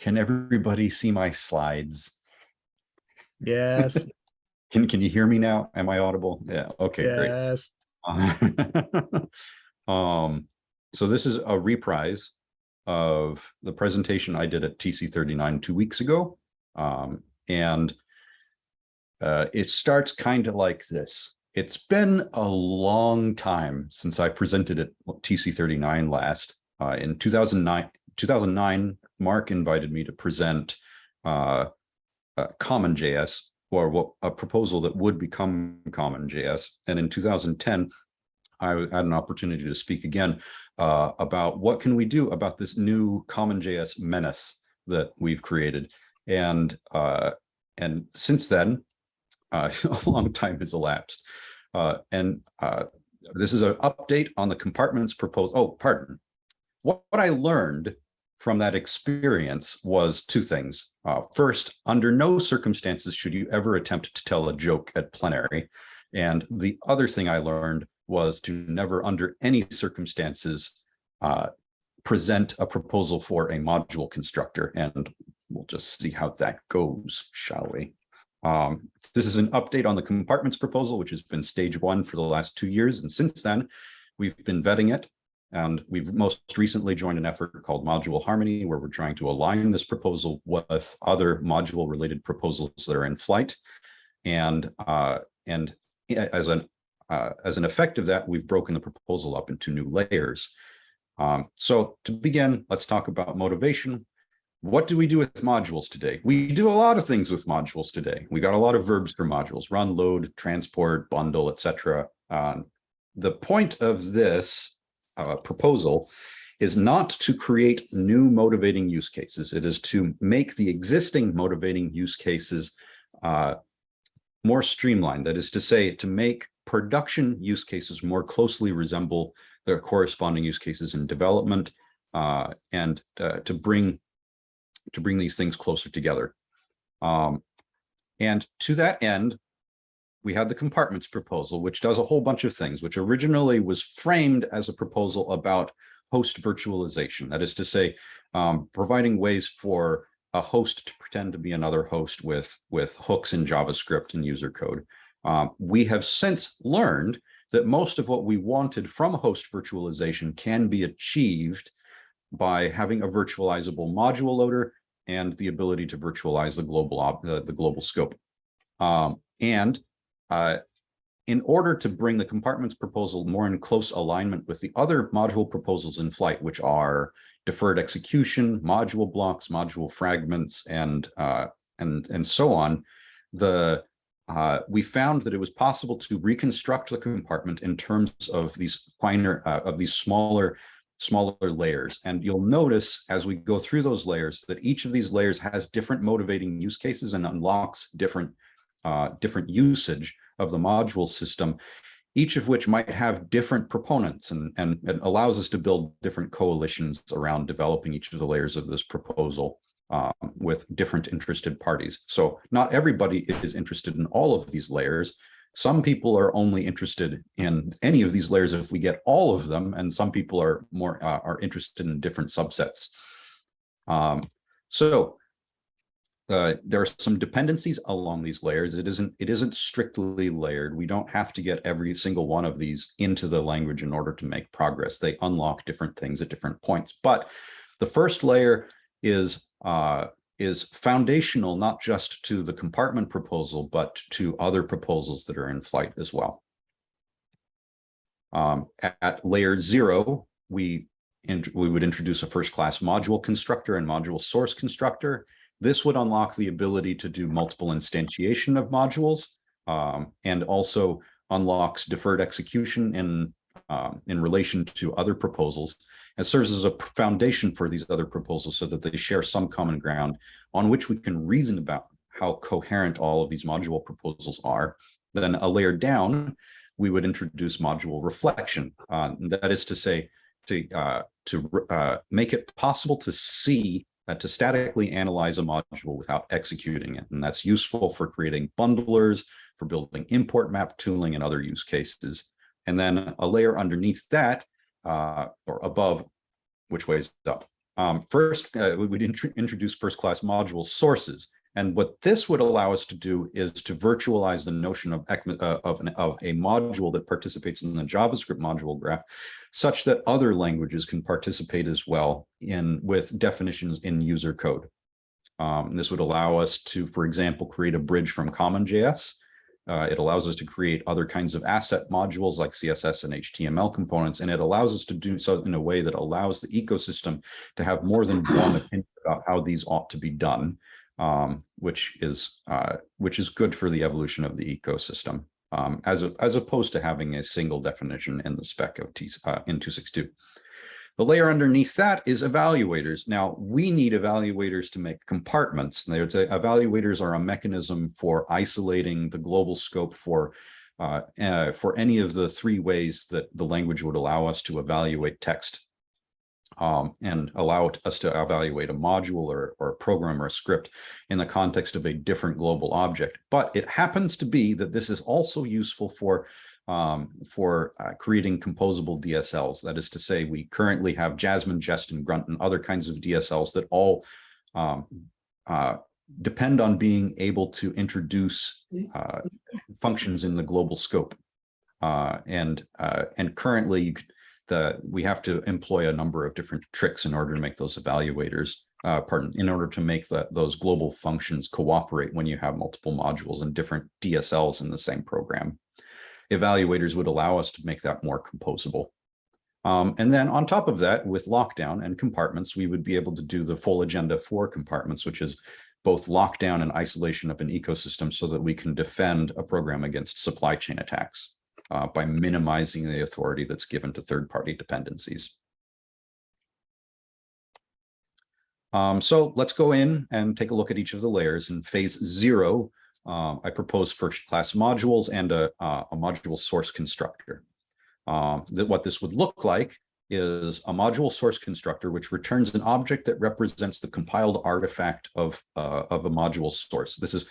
can everybody see my slides? Yes. can, can you hear me now? Am I audible? Yeah. Okay, yes. great. um, so this is a reprise of the presentation I did at TC39 two weeks ago. Um, and uh, it starts kind of like this. It's been a long time since I presented at TC39 last. Uh, in 2009, 2009 Mark invited me to present uh, uh, Common JS or what a proposal that would become Common JS. And in 2010, I had an opportunity to speak again uh, about what can we do about this new Common JS menace that we've created. And uh, and since then, uh, a long time has elapsed. Uh, and uh, this is an update on the compartments proposal. Oh, pardon. What, what I learned from that experience was two things. Uh, first, under no circumstances should you ever attempt to tell a joke at plenary. And the other thing I learned was to never under any circumstances uh, present a proposal for a module constructor. And we'll just see how that goes, shall we? Um, this is an update on the compartments proposal, which has been stage one for the last two years. And since then, we've been vetting it. And we've most recently joined an effort called Module Harmony, where we're trying to align this proposal with other module related proposals that are in flight. And uh, and as an uh, as an effect of that, we've broken the proposal up into new layers. Um, so to begin, let's talk about motivation. What do we do with modules today? We do a lot of things with modules today. We got a lot of verbs for modules, run, load, transport, bundle, etc. Um, the point of this uh, proposal is not to create new motivating use cases. It is to make the existing motivating use cases uh, more streamlined. That is to say, to make production use cases more closely resemble their corresponding use cases in development uh, and uh, to bring to bring these things closer together. Um, and to that end, we had the compartments proposal, which does a whole bunch of things, which originally was framed as a proposal about host virtualization. That is to say, um, providing ways for a host to pretend to be another host with, with hooks in JavaScript and user code. Um, we have since learned that most of what we wanted from host virtualization can be achieved by having a virtualizable module loader and the ability to virtualize the global uh, the global scope. Um, and uh, in order to bring the compartments proposal more in close alignment with the other module proposals in flight, which are deferred execution, module blocks, module fragments, and uh, and and so on, the uh, we found that it was possible to reconstruct the compartment in terms of these finer, uh, of these smaller, smaller layers. And you'll notice as we go through those layers that each of these layers has different motivating use cases and unlocks different, uh, different usage of the module system, each of which might have different proponents and, and allows us to build different coalitions around developing each of the layers of this proposal um, with different interested parties. So not everybody is interested in all of these layers. Some people are only interested in any of these layers if we get all of them, and some people are more uh, are interested in different subsets. Um, so uh, there are some dependencies along these layers. It isn't it isn't strictly layered. We don't have to get every single one of these into the language in order to make progress. They unlock different things at different points. But the first layer is uh, is foundational not just to the compartment proposal, but to other proposals that are in flight as well. Um, at, at, layer zero, we, we would introduce a first class module constructor and module source constructor. This would unlock the ability to do multiple instantiation of modules um, and also unlocks deferred execution in, um, in relation to other proposals and serves as a foundation for these other proposals so that they share some common ground on which we can reason about how coherent all of these module proposals are. Then a layer down, we would introduce module reflection. Uh, that is to say, to, uh, to uh, make it possible to see, uh, to statically analyze a module without executing it. And that's useful for creating bundlers, for building import map tooling and other use cases. And then a layer underneath that uh, or above, which way is up, Um, first, uh, we would intro- introduce first-class module sources. And what this would allow us to do is to virtualize the notion of, uh, of, an, of a module that participates in the JavaScript module graph such that other languages can participate as well in with definitions in user code. Um, this would allow us to, for example, create a bridge from CommonJS. Uh, it allows us to create other kinds of asset modules like CSS and HTML components, and it allows us to do so in a way that allows the ecosystem to have more than one opinion about how these ought to be done um, which is uh, which is good for the evolution of the ecosystem, um, as a, as opposed to having a single definition in the spec of T uh, in 262. The layer underneath that is evaluators. Now we need evaluators to make compartments. A, evaluators are a mechanism for isolating the global scope for uh, uh, for any of the three ways that the language would allow us to evaluate text um, and allow us to evaluate a module or, or a program or a script in the context of a different global object. But it happens to be that this is also useful for um, for uh, creating composable DSLs. That is to say, we currently have Jasmine, Jest, and Grunt and other kinds of DSLs that all um, uh, depend on being able to introduce uh, functions in the global scope. Uh, and uh, and currently, you could, the we have to employ a number of different tricks in order to make those evaluators. Uh, pardon, in order to make that those global functions cooperate when you have multiple modules and different DSLs in the same program. Evaluators would allow us to make that more composable. Um, and then on top of that, with lockdown and compartments, we would be able to do the full agenda for compartments, which is both lockdown and isolation of an ecosystem so that we can defend a program against supply chain attacks uh, by minimizing the authority that's given to third-party dependencies. Um, so let's go in and take a look at each of the layers. In phase zero, um, I propose first-class modules and a, uh, a module source constructor. Um, that what this would look like is a module source constructor, which returns an object that represents the compiled artifact of, uh, of a module source. This is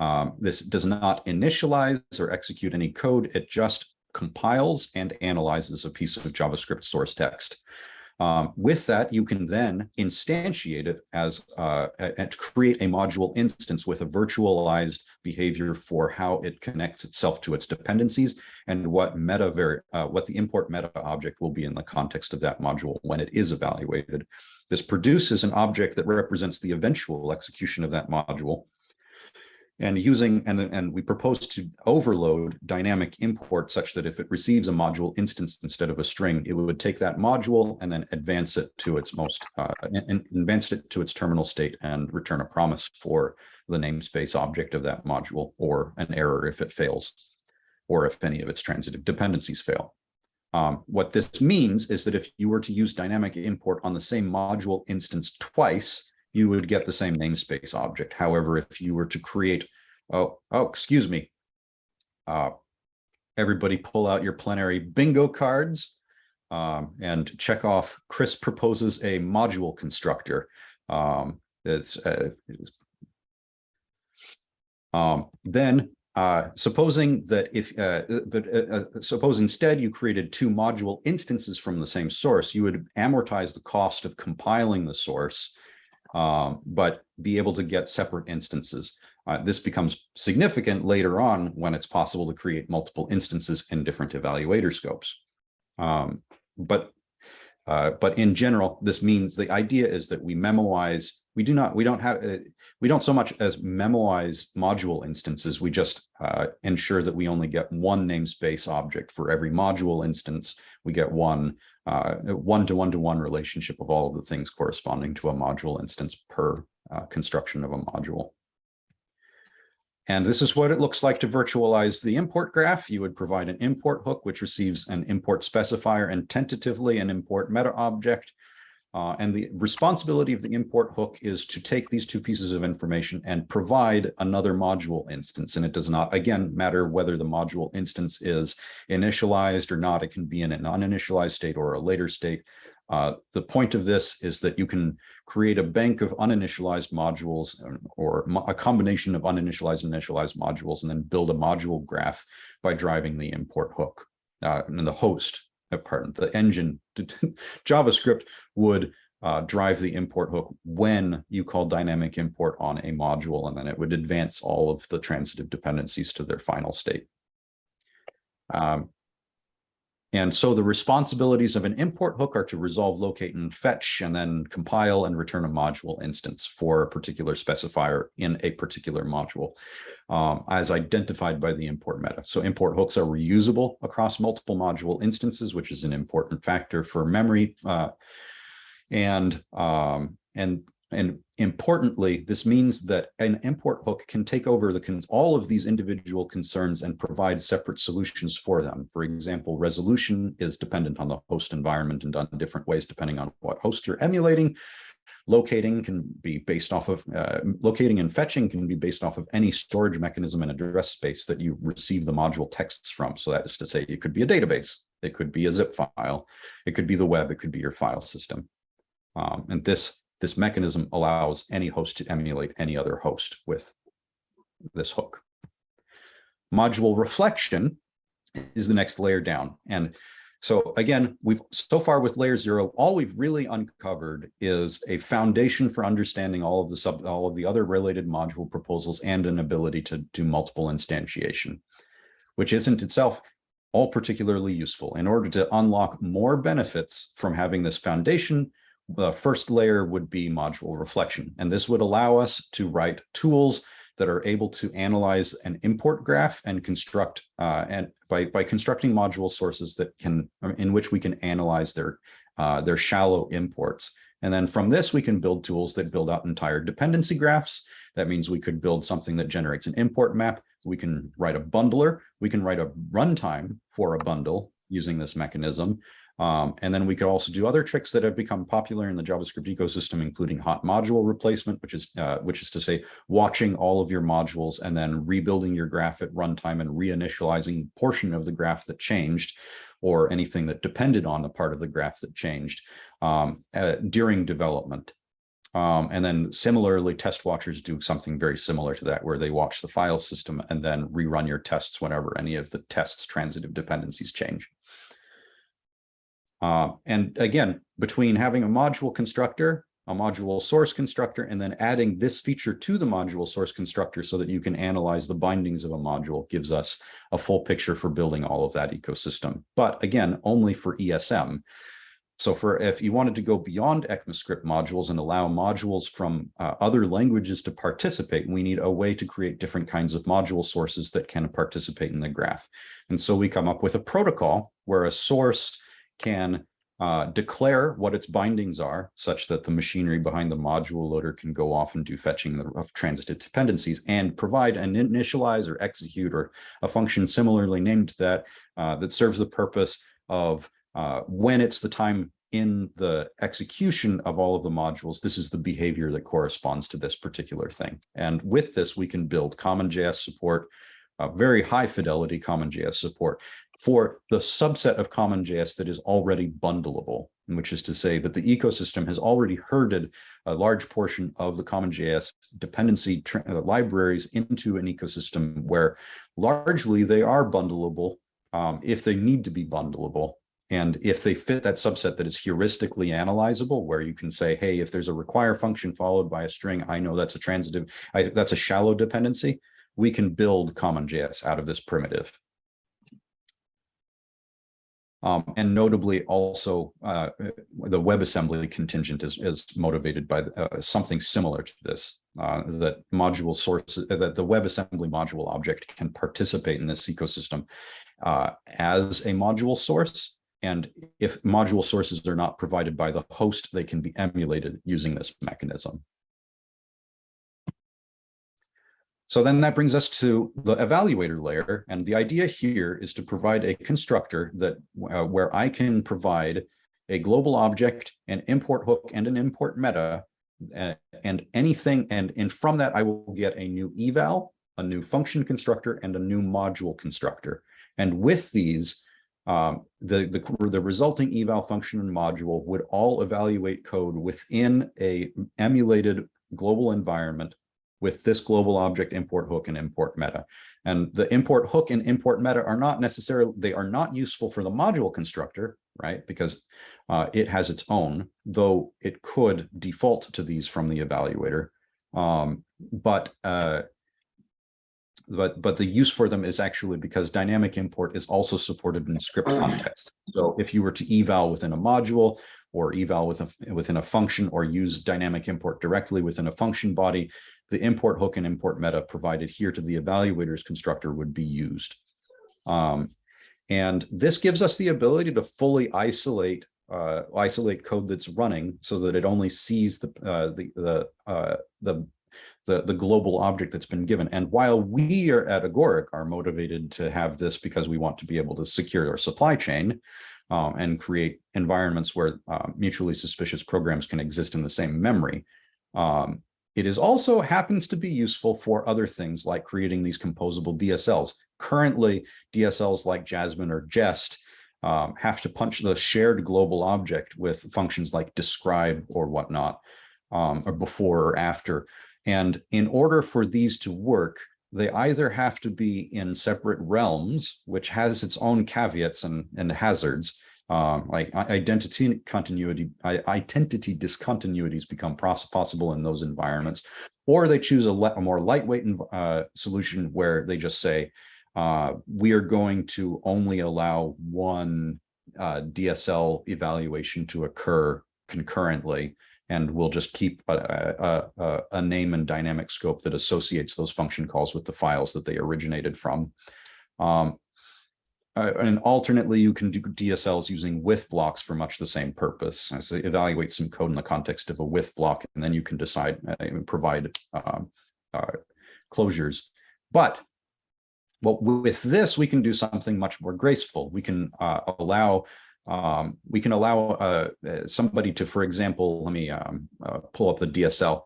um, this does not initialize or execute any code. It just compiles and analyzes a piece of JavaScript source text. Um, with that, you can then instantiate it as uh, and create a module instance with a virtualized behavior for how it connects itself to its dependencies and what meta uh, what the import meta object will be in the context of that module when it is evaluated. This produces an object that represents the eventual execution of that module and using and and we propose to overload dynamic import such that if it receives a module instance instead of a string it would take that module and then advance it to its most uh, and advance it to its terminal state and return a promise for the namespace object of that module or an error if it fails or if any of its transitive dependencies fail. Um, what this means is that if you were to use dynamic import on the same module instance twice you would get the same namespace object. However, if you were to create, oh, oh, excuse me. Uh, everybody pull out your plenary bingo cards um, and check off Kris proposes a module constructor. Um, it's, uh, um, then uh, supposing that if, uh, but uh, uh, suppose instead you created two module instances from the same source, you would amortize the cost of compiling the source um, but be able to get separate instances. Uh, this becomes significant later on when it's possible to create multiple instances in different evaluator scopes. Um, but uh, but in general, this means the idea is that we memoize, we do not, we don't have, uh, we don't so much as memoize module instances, we just uh, ensure that we only get one namespace object for every module instance. We get one uh, one to one to one relationship of all of the things corresponding to a module instance per uh, construction of a module. And this is what it looks like to virtualize the import graph. You would provide an import hook, which receives an import specifier and tentatively an import meta object. Uh, and the responsibility of the import hook is to take these two pieces of information and provide another module instance. And it does not, again, matter whether the module instance is initialized or not. It can be in an uninitialized state or a later state. Uh, the point of this is that you can create a bank of uninitialized modules or a combination of uninitialized and initialized modules and then build a module graph by driving the import hook. Uh, and the host, uh, pardon, the engine, JavaScript would uh, drive the import hook when you call dynamic import on a module, and then it would advance all of the transitive dependencies to their final state. Um, and so the responsibilities of an import hook are to resolve, locate, and fetch, and then compile and return a module instance for a particular specifier in a particular module um, as identified by the import meta. So import hooks are reusable across multiple module instances, which is an important factor for memory. Uh, and um, and and importantly, this means that an import hook can take over the all of these individual concerns and provide separate solutions for them. For example, resolution is dependent on the host environment and done in different ways depending on what host you're emulating. Locating can be based off of, uh, locating and fetching can be based off of any storage mechanism and address space that you receive the module texts from. So that is to say, it could be a database, it could be a zip file, it could be the web, it could be your file system. Um, and this this mechanism allows any host to emulate any other host with this hook. Module reflection is the next layer down. And so again, we've so far with layer zero, all we've really uncovered is a foundation for understanding all of the sub, all of the other related module proposals and an ability to do multiple instantiation, which isn't itself all particularly useful. In order to unlock more benefits from having this foundation, the first layer would be module reflection. And this would allow us to write tools that are able to analyze an import graph and construct uh, and by, by constructing module sources that can in which we can analyze their uh, their shallow imports. And then from this, we can build tools that build out entire dependency graphs. That means we could build something that generates an import map. We can write a bundler. We can write a runtime for a bundle using this mechanism. Um, and then we could also do other tricks that have become popular in the JavaScript ecosystem, including hot module replacement, which is uh, which is to say watching all of your modules and then rebuilding your graph at runtime and reinitializing portion of the graph that changed or anything that depended on the part of the graph that changed um, uh, during development. Um, and then similarly, test watchers do something very similar to that, where they watch the file system and then rerun your tests whenever any of the tests transitive dependencies change. Uh, and again, between having a module constructor, a module source constructor, and then adding this feature to the module source constructor so that you can analyze the bindings of a module gives us a full picture for building all of that ecosystem. But again, only for ESM. So for if you wanted to go beyond ECMAScript modules and allow modules from uh, other languages to participate, we need a way to create different kinds of module sources that can participate in the graph. And so we come up with a protocol where a source can uh, declare what its bindings are such that the machinery behind the module loader can go off and do fetching of transitive dependencies and provide an initialize or execute or a function similarly named that uh, that serves the purpose of uh, when it's the time in the execution of all of the modules, this is the behavior that corresponds to this particular thing. And with this, we can build CommonJS support, uh, very high fidelity CommonJS support for the subset of CommonJS that is already bundleable, which is to say that the ecosystem has already herded a large portion of the CommonJS dependency uh, libraries into an ecosystem where largely they are bundleable um, if they need to be bundleable. And if they fit that subset that is heuristically analyzable, where you can say, hey, if there's a require function followed by a string, I know that's a transitive, I, that's a shallow dependency, we can build CommonJS out of this primitive. Um, and notably also uh, the WebAssembly contingent is, is motivated by uh, something similar to this, uh, that module sources, that the WebAssembly module object can participate in this ecosystem uh, as a module source. And if module sources are not provided by the host, they can be emulated using this mechanism. So then that brings us to the evaluator layer. And the idea here is to provide a constructor that uh, where I can provide a global object, an import hook, and an import meta, uh, and anything. And, and from that, I will get a new eval, a new function constructor, and a new module constructor. And with these, um, the, the, the resulting eval function and module would all evaluate code within a emulated global environment with this global object import hook and import meta. And the import hook and import meta are not necessarily, they are not useful for the module constructor, right? Because uh, it has its own, though it could default to these from the evaluator. Um, but uh, but but the use for them is actually because dynamic import is also supported in script context. So if you were to eval within a module or eval with a, within a function or use dynamic import directly within a function body, the import hook and import meta provided here to the evaluators constructor would be used. Um, and this gives us the ability to fully isolate uh, isolate code that's running so that it only sees the uh, the the uh, the the, the global object that's been given. And while we are at Agoric are motivated to have this because we want to be able to secure our supply chain um, and create environments where uh, mutually suspicious programs can exist in the same memory, um, it is also happens to be useful for other things like creating these composable DSLs. Currently, DSLs like Jasmine or Jest um, have to punch the shared global object with functions like describe or whatnot, um, or before or after. And in order for these to work, they either have to be in separate realms, which has its own caveats and, and hazards, um, like identity continuity, identity discontinuities become possible in those environments, or they choose a, a more lightweight uh, solution where they just say, uh, we are going to only allow one uh, DSL evaluation to occur concurrently and we'll just keep a, a, a, name and dynamic scope that associates those function calls with the files that they originated from. Um, uh, and alternately, you can do DSLs using with blocks for much the same purpose. As they evaluate some code in the context of a with block, and then you can decide uh, provide um, uh, closures. But well, with this, we can do something much more graceful. We can uh, allow um, we can allow uh, somebody to, for example, let me um, pull up the DSL.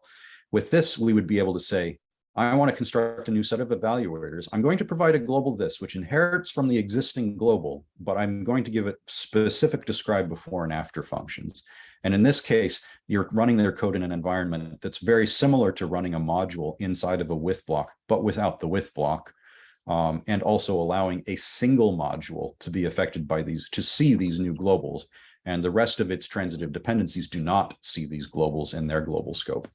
With this, we would be able to say, I want to construct a new set of evaluators. I'm going to provide a global this, which inherits from the existing global, but I'm going to give it specific describe before and after functions. And in this case, you're running their code in an environment that's very similar to running a module inside of a with block, but without the with block um, and also allowing a single module to be affected by these, to see these new globals. And the rest of its transitive dependencies do not see these globals in their global scope.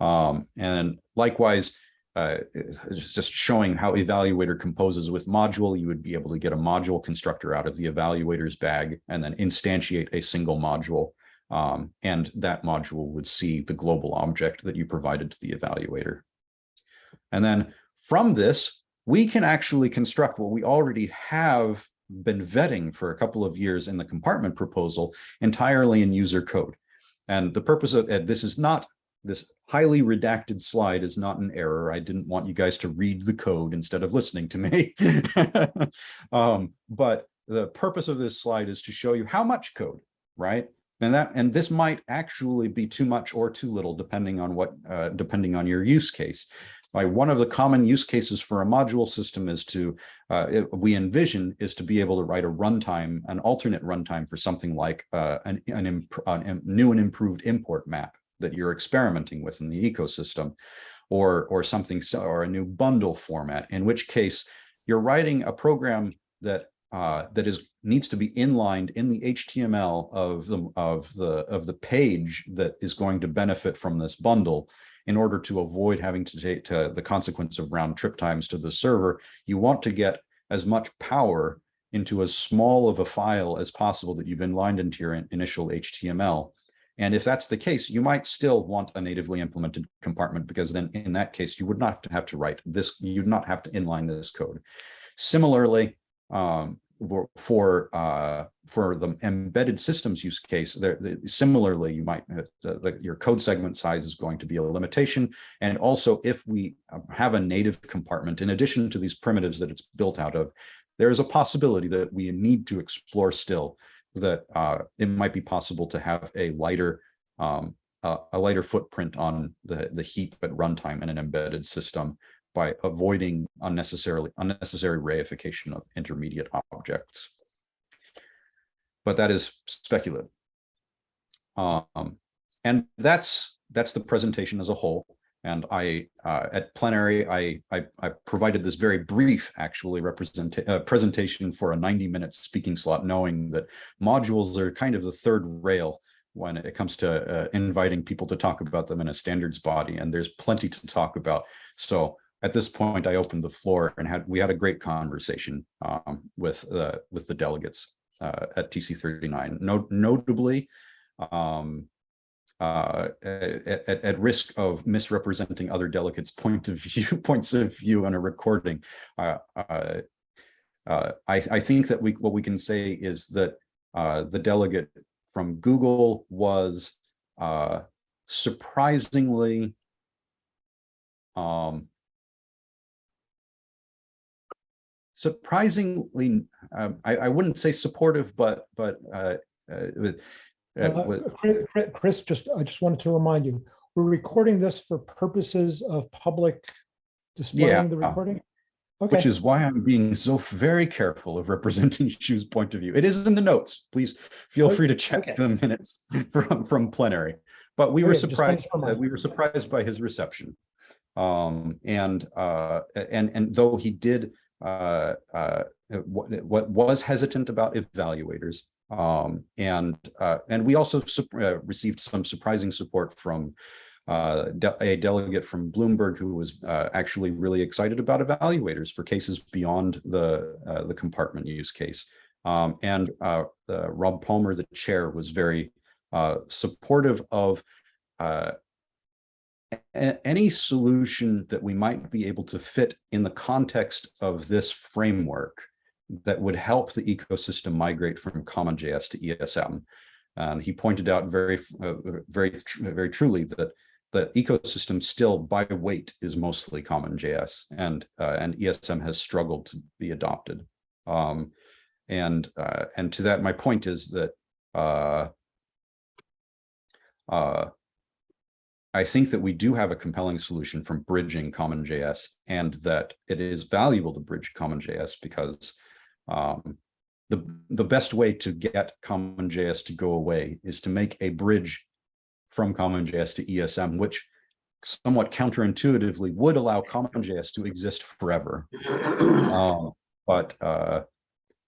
Um, and likewise, uh, just showing how evaluator composes with module, you would be able to get a module constructor out of the evaluator's bag and then instantiate a single module. Um, and that module would see the global object that you provided to the evaluator. And then from this, we can actually construct what we already have been vetting for a couple of years in the compartment proposal entirely in user code. And the purpose of it, this is not, this highly redacted slide is not an error. I didn't want you guys to read the code instead of listening to me. um, but the purpose of this slide is to show you how much code, right? And that and this might actually be too much or too little, depending on what, uh, depending on your use case. Like one of the common use cases for a module system is to, uh, it, we envision is to be able to write a runtime, an alternate runtime for something like uh, an, an, an new and improved import map that you're experimenting with in the ecosystem or, or something, or a new bundle format, in which case you're writing a program that uh, that is needs to be inlined in the HTML of the of the of the page that is going to benefit from this bundle in order to avoid having to take to the consequence of round trip times to the server, you want to get as much power into as small of a file as possible that you've inlined into your initial HTML. And if that's the case, you might still want a natively implemented compartment because then in that case, you would not have to write this, you'd not have to inline this code. Similarly, um, for uh, for the embedded systems use case, there, similarly, you might uh, the, your code segment size is going to be a limitation. And also, if we have a native compartment, in addition to these primitives that it's built out of, there is a possibility that we need to explore still that uh, it might be possible to have a lighter um, uh, a lighter footprint on the the heap at runtime in an embedded system by avoiding unnecessarily unnecessary reification of intermediate objects. But that is speculative. Um, and that's that's the presentation as a whole. And I, uh, at plenary, I, I, I provided this very brief, actually, uh, presentation for a 90-minute speaking slot, knowing that modules are kind of the third rail when it comes to uh, inviting people to talk about them in a standards body, and there's plenty to talk about. So at this point, I opened the floor and had we had a great conversation um, with with the delegates uh, at TC 39. Not, notably, um, uh, at, at, risk of misrepresenting other delegates' point of view, points of view on a recording, uh, uh, uh, I, I think that we what we can say is that uh, the delegate from Google was uh, surprisingly um, surprisingly, um, I, I wouldn't say supportive, but but uh, uh, Kris- just, I just wanted to remind you, we're recording this for purposes of public displaying the uh, recording? which is why I'm being so very careful of representing Shu's point of view. It is in the notes. Please feel free to check Okay. the minutes from from plenary. But we were Okay, just wanted surprised. to uh, we were surprised by his reception. Um, and uh, and and though he did uh, uh, what, what was hesitant about evaluators, um, and uh, and we also uh, received some surprising support from uh, de- a delegate from Bloomberg who was uh, actually really excited about evaluators for cases beyond the uh, the compartment use case. Um, and uh, Rob Palmer, the chair, was very supportive of any solution that we might be able to fit in the context of this framework that would help the ecosystem migrate from CommonJS to ESM. And he pointed out very, uh, very, very truly that the ecosystem still by weight is mostly CommonJS and, uh, and ESM has struggled to be adopted. Um, and, uh, and to that, my point is that, uh, uh, I think that we do have a compelling solution from bridging CommonJS and that it is valuable to bridge CommonJS because um, the, the best way to get CommonJS to go away is to make a bridge from CommonJS to ESM, which somewhat counterintuitively would allow CommonJS to exist forever. Um, but uh,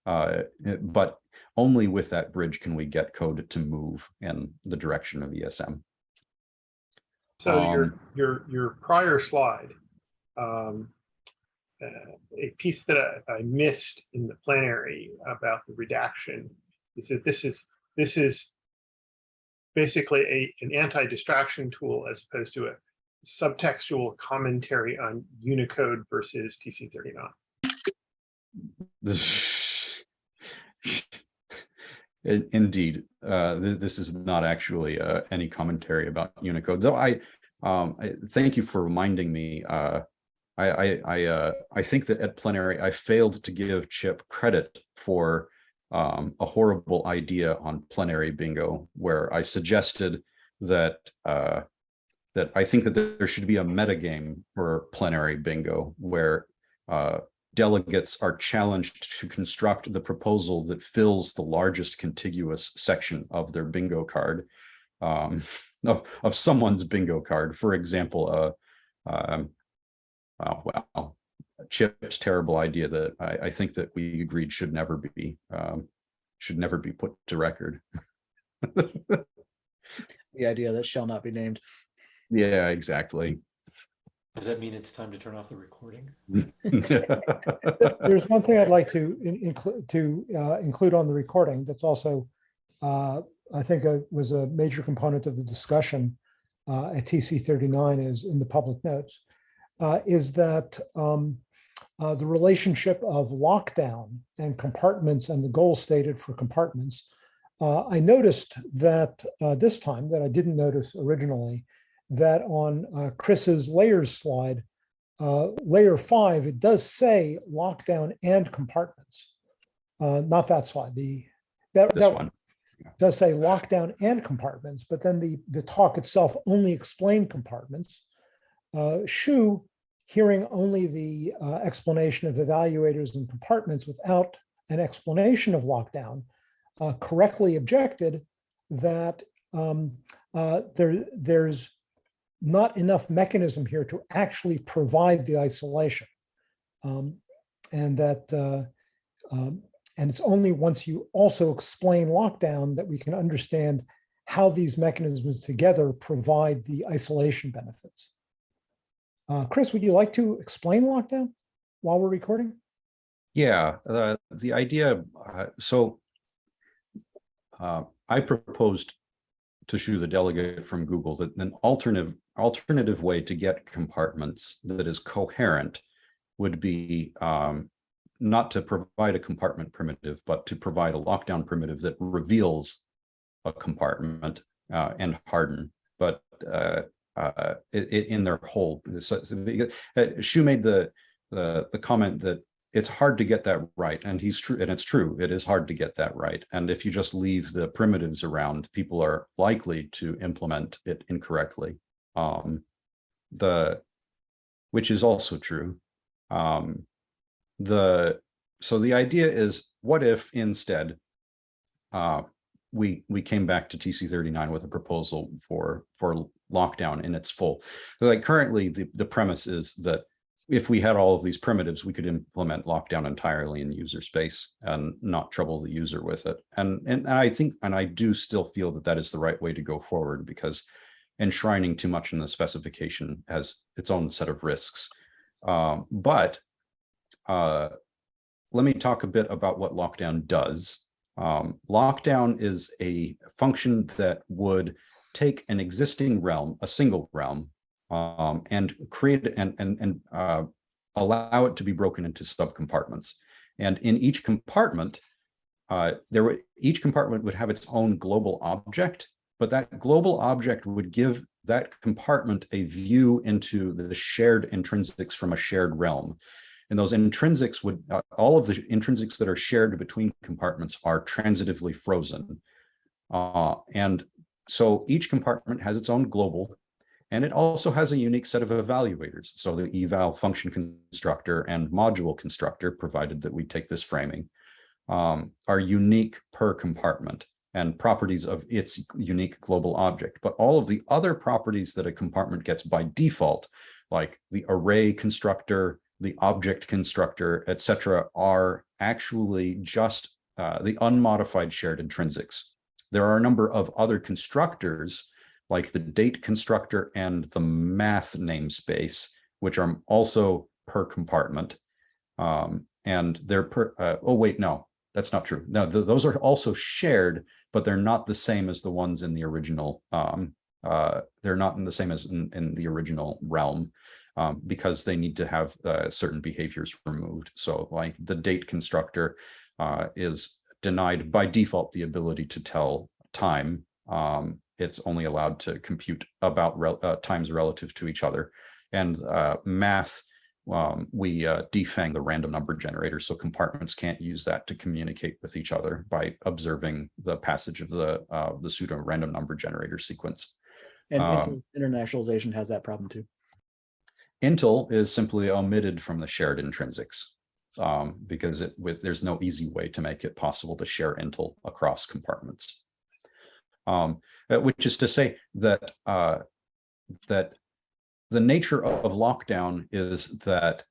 uh, but only with that bridge can we get code to move in the direction of ESM. So your, Um, your, your prior slide, um, uh, a piece that I, I missed in the plenary about the redaction is that this is, this is basically a, an anti-distraction tool as opposed to a subtextual commentary on Unicode versus TC thirty-nine. Indeed, uh, th- this is not actually uh, any commentary about Unicode, though I, um, I thank you for reminding me. I, I, I, uh, I think that at plenary, I failed to give Chip credit for um, a horrible idea on plenary bingo, where I suggested that uh, that I think that there should be a metagame for plenary bingo, where uh, delegates are challenged to construct the proposal that fills the largest contiguous section of their bingo card um, of, of someone's bingo card. For example, uh, um, oh, well, Chip's terrible idea that I, I think that we agreed should never be um, should never be put to record. The idea that shall not be named. yeah, exactly. Does that mean it's time to turn off the recording? there's one thing I'd like to in- include, to uh, include on the recording that's also, uh, I think uh, was a major component of the discussion uh, at TC thirty-nine is in the public notes, uh, is that um, uh, the relationship of lockdown and compartments and the goal stated for compartments. Uh, I noticed that uh, this time that I didn't notice originally, that on uh, Kris's layers slide, uh, layer five, it does say lockdown and compartments. Uh, not that slide, the, that, This that one. does say lockdown and compartments, but then the, the talk itself only explained compartments. Uh, Shu, hearing only the uh, explanation of evaluators and compartments without an explanation of lockdown, uh, correctly objected that um, uh, there, there's not enough mechanism here to actually provide the isolation. Um, and that, uh, um, and it's only once you also explain lockdown that we can understand how these mechanisms together provide the isolation benefits. Uh, Kris, would you like to explain lockdown while we're recording? Yeah, uh, the idea, uh, so uh, I proposed to Shu, the delegate from Google, that an alternative alternative way to get compartments that is coherent would be um, not to provide a compartment primitive, but to provide a lockdown primitive that reveals a compartment uh, and harden, but uh, in their whole. So, so uh, Shu made the the the comment that it's hard to get that right, and he's true, and it's true. It is hard to get that right, and if you just leave the primitives around, people are likely to implement it incorrectly. Um, the which is also true. Um, the so the idea is, what if instead uh, we we came back to TC 39 with a proposal for for lockdown in its full. Like currently, the the premise is that if we had all of these primitives, we could implement lockdown entirely in user space and not trouble the user with it. And and I think and I do still feel that that is the right way to go forward because enshrining too much in the specification has its own set of risks. Um, but uh, let me talk a bit about what lockdown does. Um, lockdown is a function that would take an existing realm, a single realm, um, and create and and and uh, allow it to be broken into subcompartments. And in each compartment, uh, there each compartment would have its own global object, but that global object would give that compartment a view into the shared intrinsics from a shared realm. And those intrinsics would, uh, all of the intrinsics that are shared between compartments are transitively frozen. Uh, and so each compartment has its own global, and it also has a unique set of evaluators. So the eval function constructor and module constructor, provided that we take this framing, um, are unique per compartment and properties of its unique global object. But all of the other properties that a compartment gets by default, like the array constructor, the object constructor, et cetera, are actually just uh, the unmodified shared intrinsics. There are a number of other constructors like the date constructor and the math namespace, which are also per compartment. Um, and they're per, uh, oh, wait, no, that's not true. No, th those are also shared, but they're not the same as the ones in the original. Um, uh, they're not in the same as in, in the original realm um, because they need to have uh, certain behaviors removed. So like the date constructor uh, is denied by default the ability to tell time. Um, it's only allowed to compute about rel uh, times relative to each other. And uh, math, um, we uh, defang the random number generator, so compartments can't use that to communicate with each other by observing the passage of the uh, the pseudo random number generator sequence. And Um, internationalization has that problem too. Intl is simply omitted from the shared intrinsics um, because it with there's no easy way to make it possible to share Intl across compartments. Um, uh, which is to say that uh, that the nature of, lockdown is that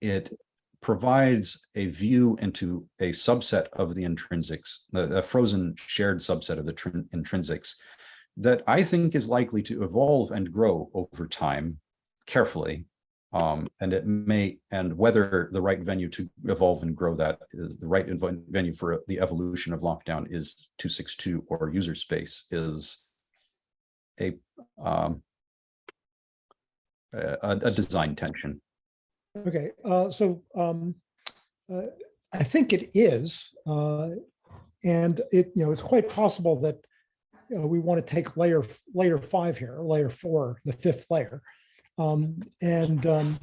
it provides a view into a subset of the intrinsics, a frozen shared subset of the intrinsics that I think is likely to evolve and grow over time carefully. Um, and it may, and whether the right venue to evolve and grow that is the right venue for the evolution of lockdown is 262 or user space is a um, a, a design tension. Okay, uh, so um, uh, I think it is, uh, and it, you know, it's quite possible that you know, we want to take layer, layer five here, layer four, the fifth layer, um, and um,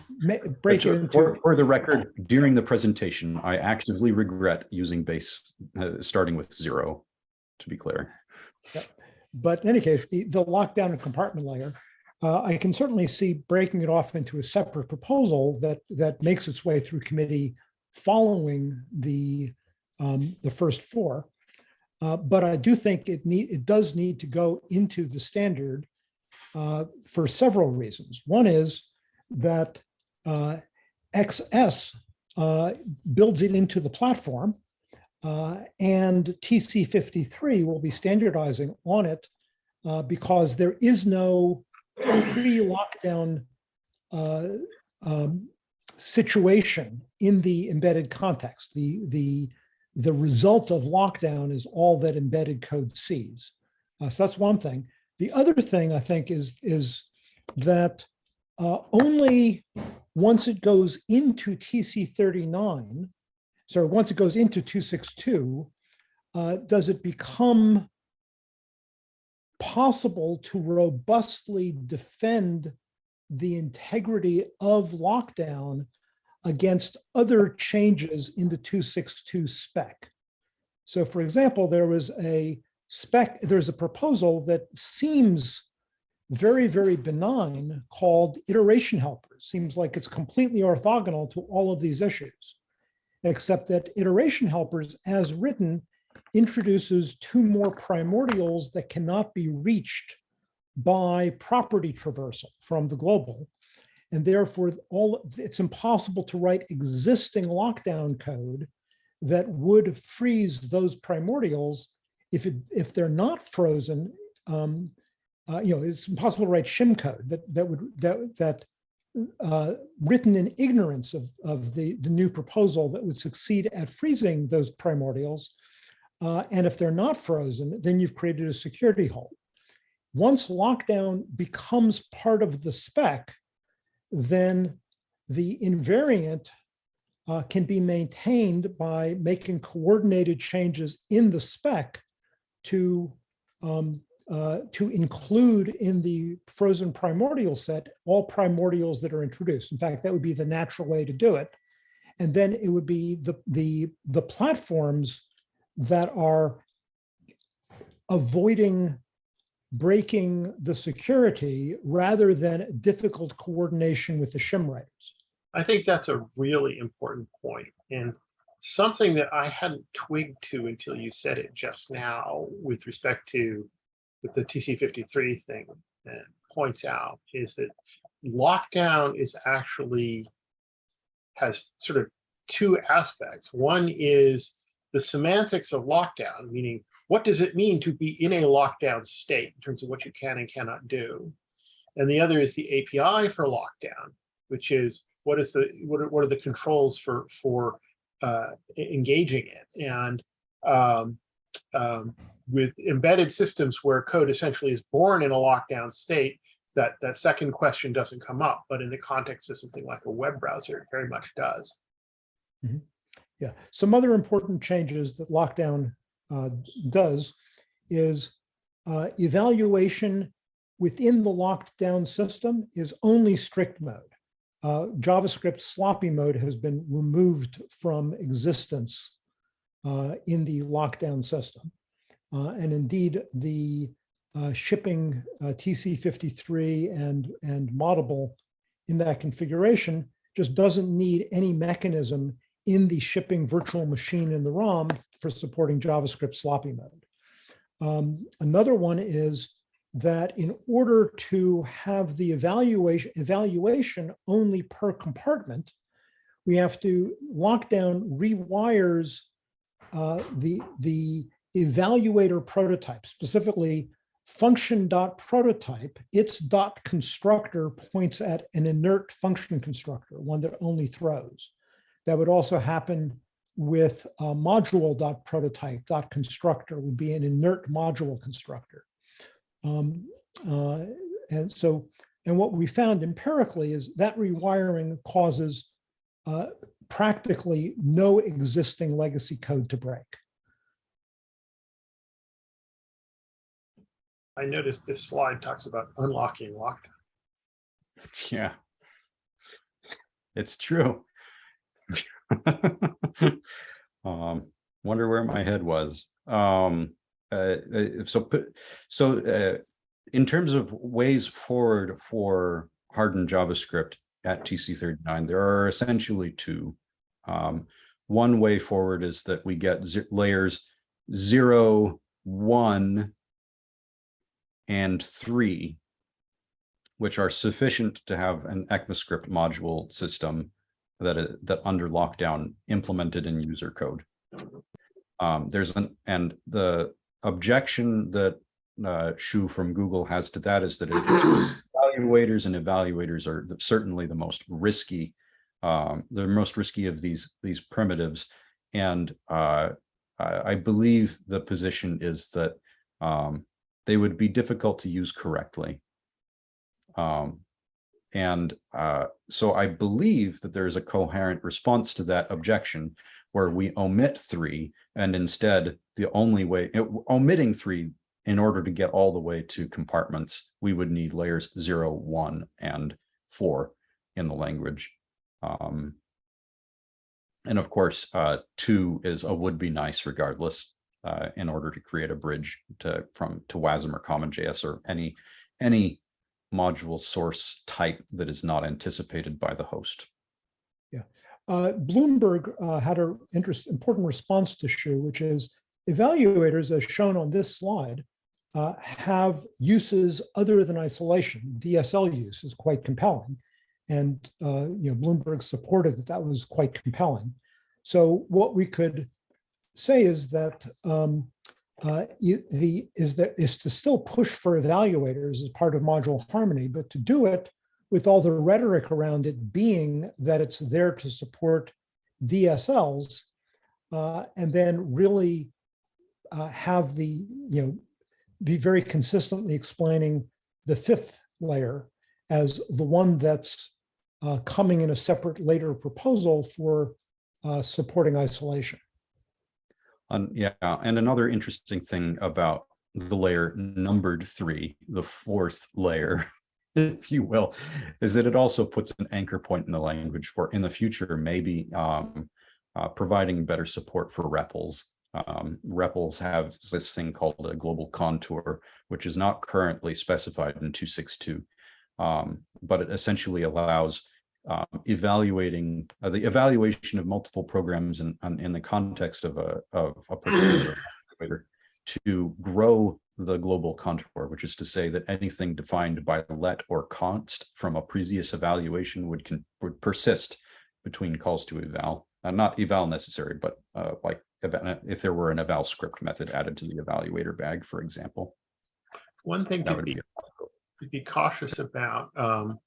break it into. For, for the record, during the presentation, I actively regret using base, uh, starting with zero, to be clear. But in any case, the, the lockdown and compartment layer, uh, I can certainly see breaking it off into a separate proposal that, that makes its way through committee following the, um, the first four. Uh, but I do think it need, it does need to go into the standard uh, for several reasons. One is that uh, XS uh, builds it into the platform uh, and TC53 will be standardizing on it uh, because there is no pre-lockdown um, situation in the embedded context. The, the, the result of lockdown is all that embedded code sees. So that's one thing. The other thing I think is, is that uh, only once it goes into TC39, so once it goes into 262, uh, does it become possible to robustly defend the integrity of lockdown against other changes in the 262 spec. So for example, there was a spec, there's a proposal that seems very, very benign called iterator helpers. Seems like it's completely orthogonal to all of these issues, except that iterator helpers as written introduces two more primordials that cannot be reached by property traversal from the global. And therefore, all it's impossible to write existing lockdown code that would freeze those primordials if it if they're not frozen. Um, uh, you know, it's impossible to write shim code that that would that that uh, written in ignorance of of the the new proposal that would succeed at freezing those primordials. Uh, and if they're not frozen, then you've created a security hole. Once lockdown becomes part of the spec, then the invariant uh, can be maintained by making coordinated changes in the spec to, um, uh, to include in the frozen primordial set all primordials that are introduced. In fact, that would be the natural way to do it. And then it would be the, the, the platforms that are avoiding breaking the security rather than difficult coordination with the shim writers. I think that's a really important point. and something that I hadn't twigged to until you said it just now with respect to the, the TC53 thing and points out is that lockdown is actually has sort of two aspects. One is the semantics of lockdown, meaning what does it mean to be in a lockdown state in terms of what you can and cannot do? And the other is the API for lockdown, which is what is the what are, what are the controls for for uh, engaging it? And um, um, with embedded systems where code essentially is born in a lockdown state, that that second question doesn't come up. But in the context of something like a web browser, it very much does. Mm -hmm. Yeah, some other important changes that lockdown uh, does is uh, evaluation within the locked down system is only strict mode. Uh, JavaScript sloppy mode has been removed from existence uh, in the lockdown system. Uh, and indeed, the uh, shipping TC53 and, and Moddable in that configuration just doesn't need any mechanism in the shipping virtual machine in the ROM for supporting JavaScript sloppy mode. Um, another one is that in order to have the evaluation, evaluation only per compartment, we have to lock down rewires uh, the, the evaluator prototype, specifically function.prototype, its dot constructor points at an inert function constructor, one that only throws. That would also happen with a module.prototype.constructor would be an inert module constructor. Um, uh, and so, and what we found empirically is that rewiring causes uh, practically no existing legacy code to break. I noticed this slide talks about unlocking lockdown. Yeah. It's true. um, wonder where my head was. Um, so, put- so, uh, in terms of ways forward for hardened JavaScript at TC39, there are essentially two. Um, one way forward is that we get layers zero, one, and three which are sufficient to have an ECMAScript module system that, i- that under lockdown implemented in user code. Um, there's an, and the objection that uh, Shu from Google has to that is that evaluators and evaluators are the- certainly the most risky, um, the most risky of these, these primitives. And uh, I, I believe the position is that um, they would be difficult to use correctly. Um, and uh, so I believe that there is a coherent response to that objection where we omit three and instead the only way, it- omitting three in order to get all the way to compartments, we would need layers zero, one, and four in the language. Um, and of course, uh, two is a would be nice regardless, uh, in order to create a bridge to from to WASM or CommonJS or any any module source type that is not anticipated by the host. Uh, Bloomberg uh, had an interest, important response to Shu, which is evaluators, as shown on this slide, uh, have uses other than isolation. DSL use is quite compelling. And, uh, you know, Bloomberg supported that that was quite compelling. So what we could say is that um, uh, the is that is to still push for evaluators as part of module harmony, but to do it with all the rhetoric around it being that it's there to support DSLs, uh, and then really uh, have the, you know, be very consistently explaining the fifth layer as the one that's uh, coming in a separate later proposal for uh, supporting isolation. And yeah, and another interesting thing about the layer numbered three, the fourth layer, if you will, is that it also puts an anchor point in the language for in the future, maybe um, uh, providing better support for REPLs. Um, REPLs have this thing called a global contour, which is not currently specified in 262, um, but it essentially allows um, evaluating uh, the evaluation of multiple programs in, in in the context of a of a particular to grow the global contour, which is to say that anything defined by let or const from a previous evaluation would can would persist between calls to eval, uh, not eval necessary, but uh, like if there were an eval script method added to the evaluator bag, for example, One thing to be, be to be cautious about um,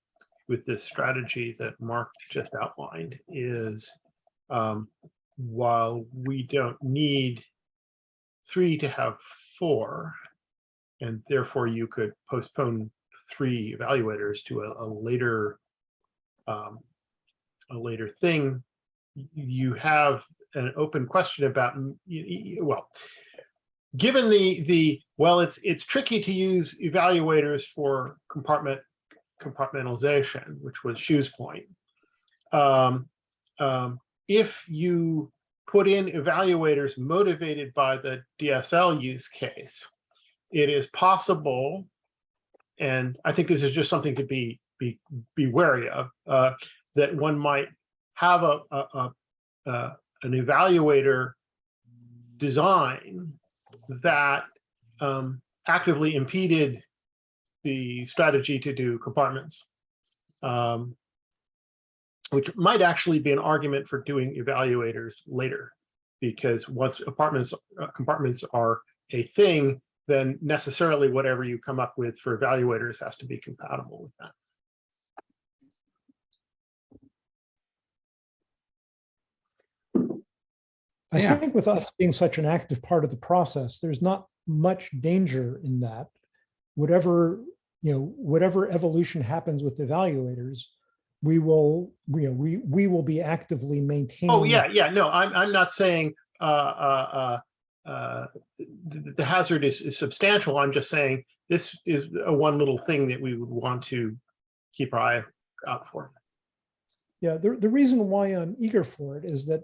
with this strategy that Mark just outlined is um, while we don't need three to have four, and therefore you could postpone three evaluators to a, a later um, a later thing, you have an open question about, mm, well, given the, the, well, it's, it's tricky to use evaluators for compartment, compartmentalization, which was Shu's point. Um, um, if you put in evaluators motivated by the DSL use case, it is possible, and I think this is just something to be, be, be wary of, uh, that one might have a, a, a, uh, an evaluator design that um, actively impeded the strategy to do compartments. Um, which might actually be an argument for doing evaluators later. Because once apartments, uh, compartments are a thing, then necessarily whatever you come up with for evaluators has to be compatible with that. I Yeah. think with us being such an active part of the process, there's not much danger in that. Whatever, you know, whatever evolution happens with evaluators, we will, you know, we, we will be actively maintaining. Oh, yeah, yeah, no, I'm, I'm not saying, uh, uh, uh, uh, the, the hazard is, is substantial. I'm just saying this is a one little thing that we would want to keep our eye out for. Yeah, the, the reason why I'm eager for it is that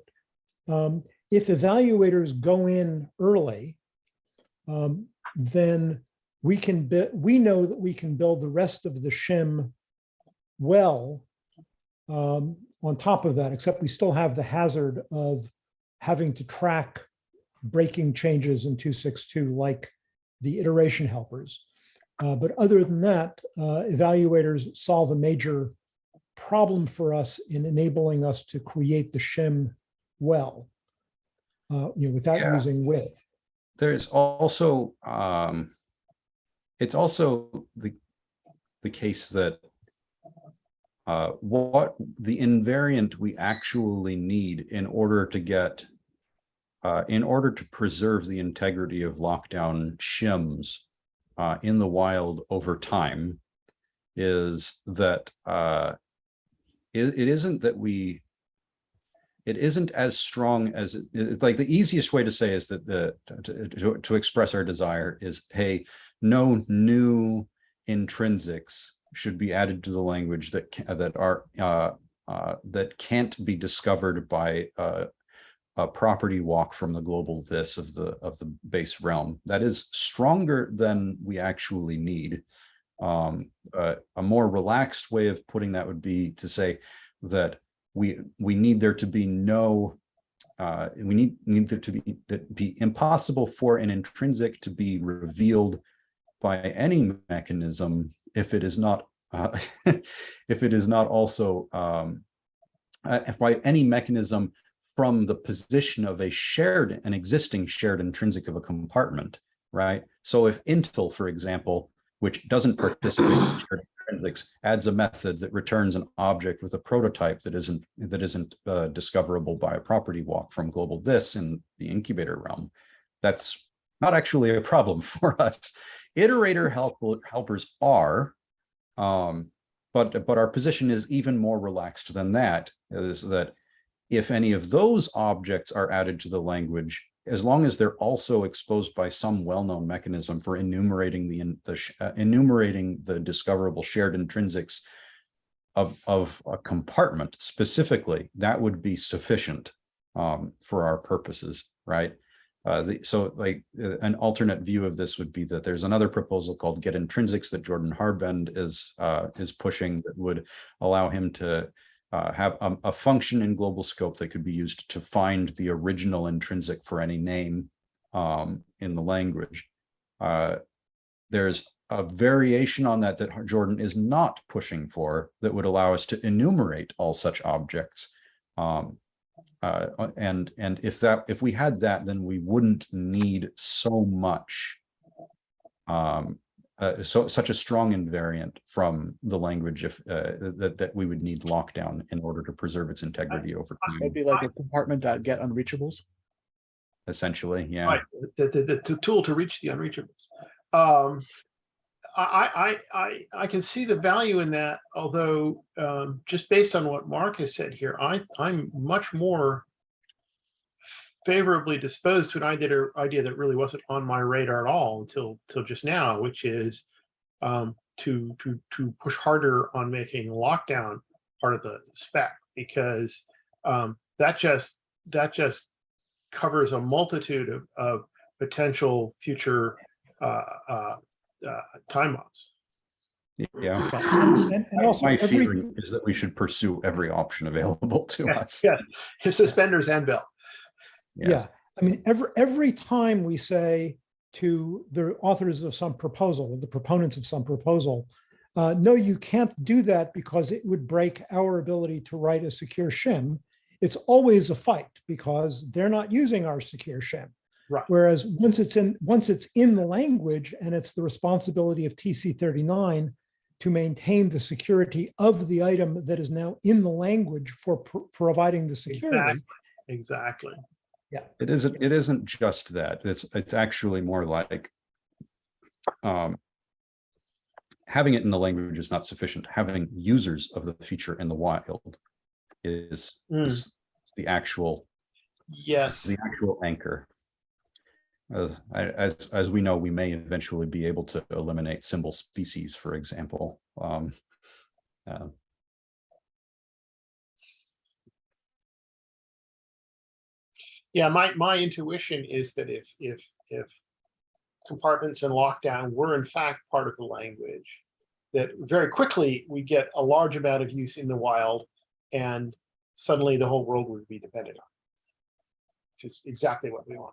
um, if evaluators go in early, um, then we can, we know that we can build the rest of the shim well um, on top of that, except we still have the hazard of having to track breaking changes in 262 like the iterator helpers. Uh, but other than that, uh, evaluators solve a major problem for us in enabling us to create the shim well, uh, you know, without Yeah. using with. There's also, um, it's also the, the case that uh, what the invariant we actually need in order to get, uh, in order to preserve the integrity of lockdown shims uh, in the wild over time is that uh, it, it isn't that we it isn't as strong as it- like the easiest way to say is that the to, to, to express our desire is hey no new intrinsics should be added to the language that that are uh, uh, that can't be discovered by uh, a property walk from the global this of the of the base realm. That is stronger than we actually need. Um uh, a more relaxed way of putting that would be to say that we we need there to be no uh we need need there to be that be impossible for an intrinsic to be revealed by any mechanism if it is not uh if it is not also um uh, if by any mechanism from the position of a shared an existing shared intrinsic of a compartment right so if Intl for example which doesn't participate in shared intrinsics adds a method that returns an object with a prototype that isn't that isn't uh, discoverable by a property walk from global this in the incubator realm. That's not actually a problem for us. Iterator help, helpers are, um, but but our position is even more relaxed than that. Is that if any of those objects are added to the language, as long as they're also exposed by some well-known mechanism for enumerating the, the uh, enumerating the discoverable shared intrinsics of, of a compartment specifically, that would be sufficient um, for our purposes, right? Uh, the, so like uh, an alternate view of this would be that there's another proposal called get intrinsics that Jordan Harband is uh, is pushing that would allow him to uh, have a, a function in global scope that could be used to find the original intrinsic for any name um, in the language. Uh, there's a variation on that that Jordan is not pushing for that would allow us to enumerate all such objects. Um, uh, and and if that if we had that, then we wouldn't need so much um, uh, so such a strong invariant from the language if uh, that that we would need lockdown in order to preserve its integrity over time. It'd time. be like a compartment dot get unreachables. Essentially, yeah. Right, the, the, the tool to reach the unreachables. Um, I, I, I, I, can see the value in that, although, um, just based on what Mark has said here, I, I'm much more favorably disposed to an idea, idea that really wasn't on my radar at all until, till just now, which is um, to, to, to push harder on making lockdown part of the spec, because um, that just, that just covers a multitude of, of potential future uh, uh, uh, time bombs. Yeah. And and also My every, feeling is that we should pursue every option available to Yes, us. yes, his suspenders and belt. yeah, I mean, every, every time we say to the authors of some proposal, or the proponents of some proposal, uh, no, you can't do that because it would break our ability to write a secure shim. It's always a fight because they're not using our secure shim. Right. Whereas once it's in, once it's in the language and it's the responsibility of TC thirty-nine to maintain the security of the item that is now in the language for pro- providing the security. Exactly. Yeah it isn't, it isn't just that. It's, it's actually more like um, having it in the language is not sufficient. Having users of the feature in the wild is, Mm. is the actual, Yes. the actual anchor. As, as, as we know, we may eventually be able to eliminate symbol species, for example. Um, uh, Yeah, my, my intuition is that if, if, if compartments and lockdown were in fact part of the language, that very quickly we get a large amount of use in the wild and suddenly the whole world would be dependent on. Which is exactly what we want.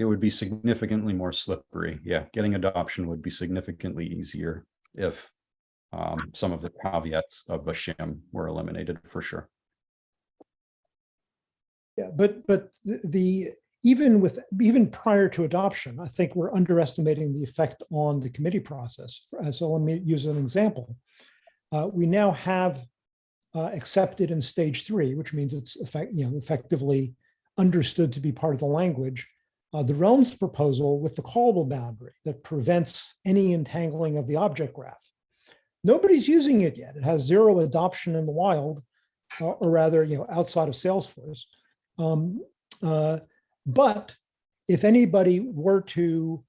It would be significantly more slippery. Yeah, getting adoption would be significantly easier if um, some of the caveats of a shim were eliminated for sure. Yeah, but, but the- the, even with, even prior to adoption, I think we're underestimating the effect on the committee process. So let me use an example. Uh, We now have uh, accepted in stage three, which means it's effect, you know, effectively understood to be part of the language. Uh, The realms proposal with the callable boundary that prevents any entangling of the object graph. Nobody's using it yet. It has zero adoption in the wild, uh, or rather, you know, outside of Salesforce. Um, uh, But if anybody were to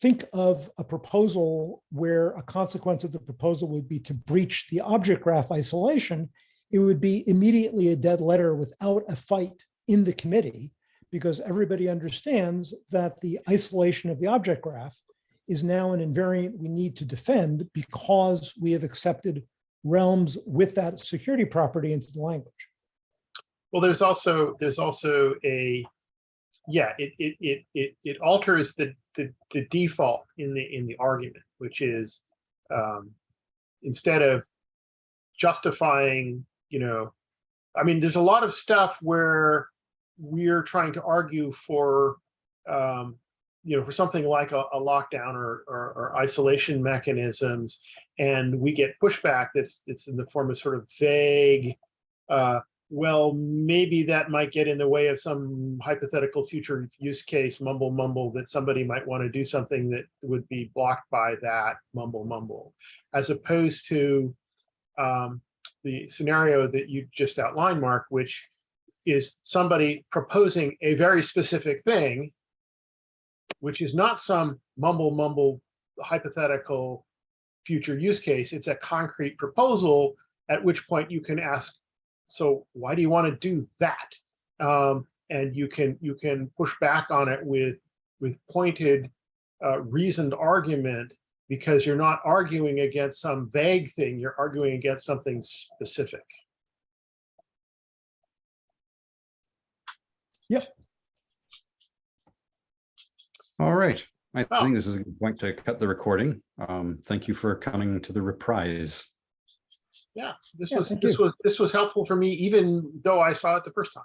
think of a proposal where a consequence of the proposal would be to breach the object graph isolation, it would be immediately a dead letter without a fight in the committee because everybody understands that the isolation of the object graph is now an invariant we need to defend because we have accepted realms with that security property into the language. Well, there's also, there's also a, yeah, it, it, it, it, it alters the, the, the default in the, in the argument, which is, um, instead of justifying, you know, I mean, there's a lot of stuff where we're trying to argue for, um, you know, for something like a, a lockdown or, or, or isolation mechanisms, and we get pushback that's, it's in the form of sort of vague, uh, well, maybe that might get in the way of some hypothetical future use case mumble mumble that somebody might want to do something that would be blocked by that mumble mumble, as opposed to um, the scenario that you just outlined, Mark, which is somebody proposing a very specific thing, which is not some mumble mumble hypothetical future use case. It's a concrete proposal, at which point you can ask so why do you want to do that? Um, and you can you can push back on it with with pointed, uh, reasoned argument because you're not arguing against some vague thing. You're arguing against something specific. All right. I Oh. think this is a good point to cut the recording. Um, thank you for coming to the reprise. Yeah, this Yeah, was this you. was this was helpful for me, even though I saw it the first time.